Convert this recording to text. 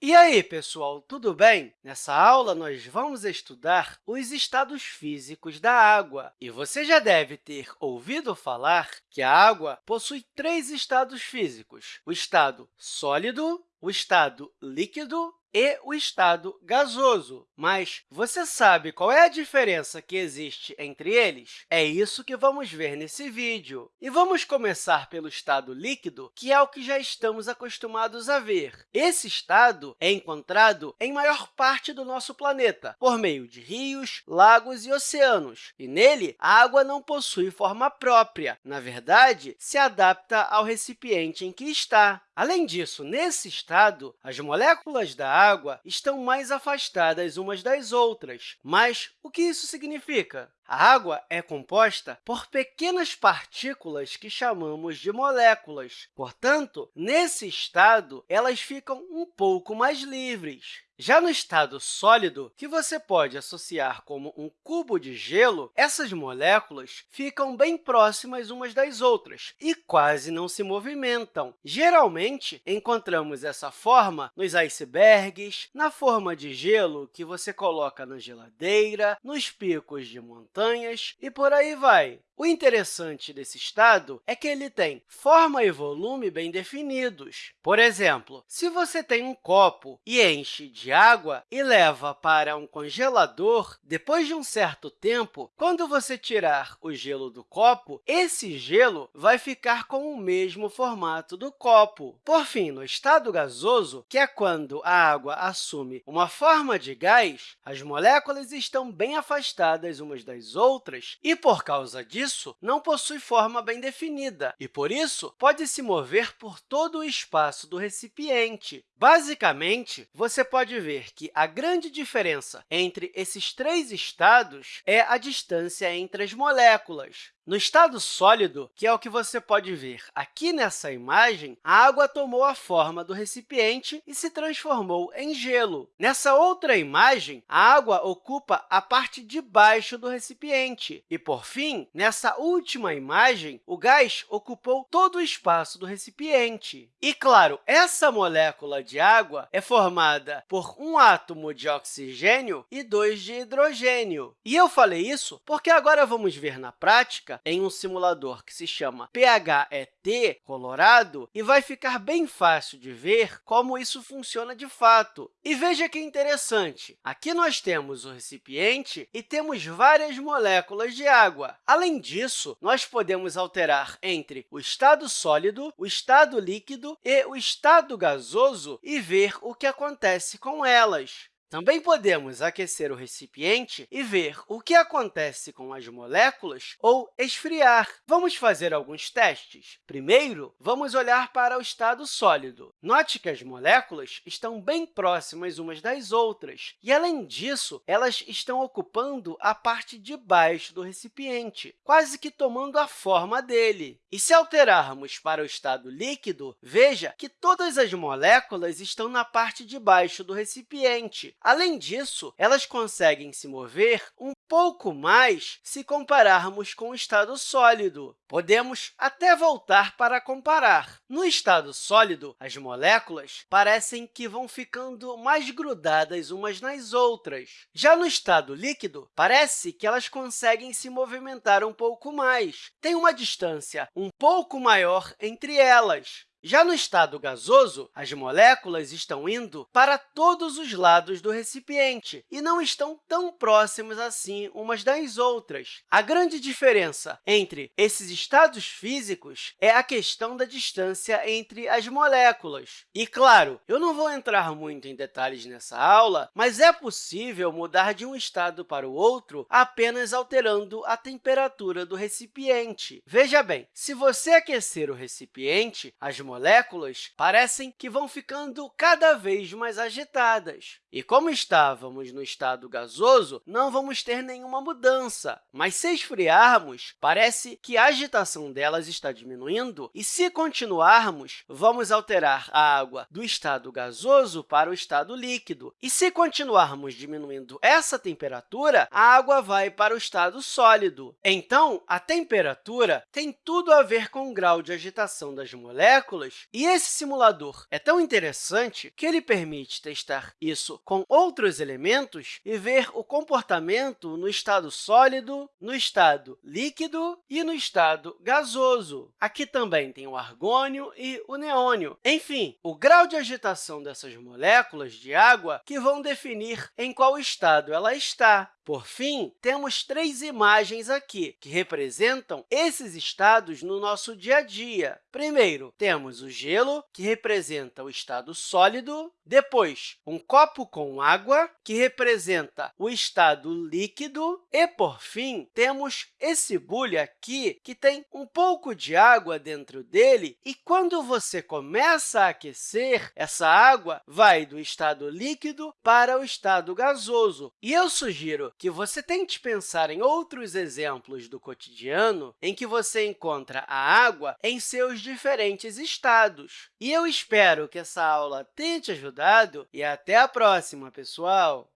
E aí, pessoal, tudo bem? Nessa aula, nós vamos estudar os estados físicos da água. E você já deve ter ouvido falar que a água possui três estados físicos, o estado sólido, o estado líquido e o estado gasoso. Mas você sabe qual é a diferença que existe entre eles? É isso que vamos ver nesse vídeo. E vamos começar pelo estado líquido, que é o que já estamos acostumados a ver. Esse estado é encontrado em maior parte do nosso planeta, por meio de rios, lagos e oceanos. E nele, a água não possui forma própria. Na verdade, se adapta ao recipiente em que está. Além disso, nesse estado, as moléculas da água estão mais afastadas umas das outras. Mas o que isso significa? A água é composta por pequenas partículas que chamamos de moléculas. Portanto, nesse estado, elas ficam um pouco mais livres. Já no estado sólido, que você pode associar como um cubo de gelo, essas moléculas ficam bem próximas umas das outras e quase não se movimentam. Geralmente, encontramos essa forma nos icebergs, na forma de gelo que você coloca na geladeira, nos picos de montanhas e por aí vai. O interessante desse estado é que ele tem forma e volume bem definidos. Por exemplo, se você tem um copo e enche de água e leva para um congelador, depois de um certo tempo, quando você tirar o gelo do copo, esse gelo vai ficar com o mesmo formato do copo. Por fim, no estado gasoso, que é quando a água assume uma forma de gás, as moléculas estão bem afastadas umas das outras e, por causa disso, isso não possui forma bem definida e, por isso, pode se mover por todo o espaço do recipiente. Basicamente, você pode ver que a grande diferença entre esses três estados é a distância entre as moléculas. No estado sólido, que é o que você pode ver aqui nessa imagem, a água tomou a forma do recipiente e se transformou em gelo. Nessa outra imagem, a água ocupa a parte de baixo do recipiente. E, por fim, nessa última imagem, o gás ocupou todo o espaço do recipiente. E, claro, essa molécula de água é formada por um átomo de oxigênio e dois de hidrogênio. E eu falei isso porque agora vamos ver na prática em um simulador que se chama PHET Colorado e vai ficar bem fácil de ver como isso funciona de fato. E veja que interessante, aqui nós temos o recipiente e temos várias moléculas de água. Além disso, nós podemos alterar entre o estado sólido, o estado líquido e o estado gasoso e ver o que acontece com elas. Também podemos aquecer o recipiente e ver o que acontece com as moléculas ou esfriar. Vamos fazer alguns testes. Primeiro, vamos olhar para o estado sólido. Note que as moléculas estão bem próximas umas das outras, e, além disso, elas estão ocupando a parte de baixo do recipiente, quase que tomando a forma dele. E se alterarmos para o estado líquido, veja que todas as moléculas estão na parte de baixo do recipiente, Além disso, elas conseguem se mover um pouco mais se compararmos com o estado sólido. Podemos até voltar para comparar. No estado sólido, as moléculas parecem que vão ficando mais grudadas umas nas outras. Já no estado líquido, parece que elas conseguem se movimentar um pouco mais. Tem uma distância um pouco maior entre elas. Já no estado gasoso, as moléculas estão indo para todos os lados do recipiente e não estão tão próximas assim umas das outras. A grande diferença entre esses estados físicos é a questão da distância entre as moléculas. E, claro, eu não vou entrar muito em detalhes nessa aula, mas é possível mudar de um estado para o outro apenas alterando a temperatura do recipiente. Veja bem, se você aquecer o recipiente, as moléculas parecem que vão ficando cada vez mais agitadas. E como estávamos no estado gasoso, não vamos ter nenhuma mudança. Mas se esfriarmos, parece que a agitação delas está diminuindo, e se continuarmos, vamos alterar a água do estado gasoso para o estado líquido. E se continuarmos diminuindo essa temperatura, a água vai para o estado sólido. Então, a temperatura tem tudo a ver com o grau de agitação das moléculas moléculas. E esse simulador é tão interessante que ele permite testar isso com outros elementos e ver o comportamento no estado sólido, no estado líquido e no estado gasoso. Aqui também tem o argônio e o neônio. Enfim, o grau de agitação dessas moléculas de água que vão definir em qual estado ela está. Por fim, temos três imagens aqui, que representam esses estados no nosso dia a dia. Primeiro, temos o gelo, que representa o estado sólido. Depois, um copo com água, que representa o estado líquido. E, por fim, temos esse bule aqui, que tem um pouco de água dentro dele. E quando você começa a aquecer, essa água vai do estado líquido para o estado gasoso. E eu sugiro que você tente pensar em outros exemplos do cotidiano em que você encontra a água em seus diferentes estados. E eu espero que essa aula tenha te ajudado e até a próxima, pessoal!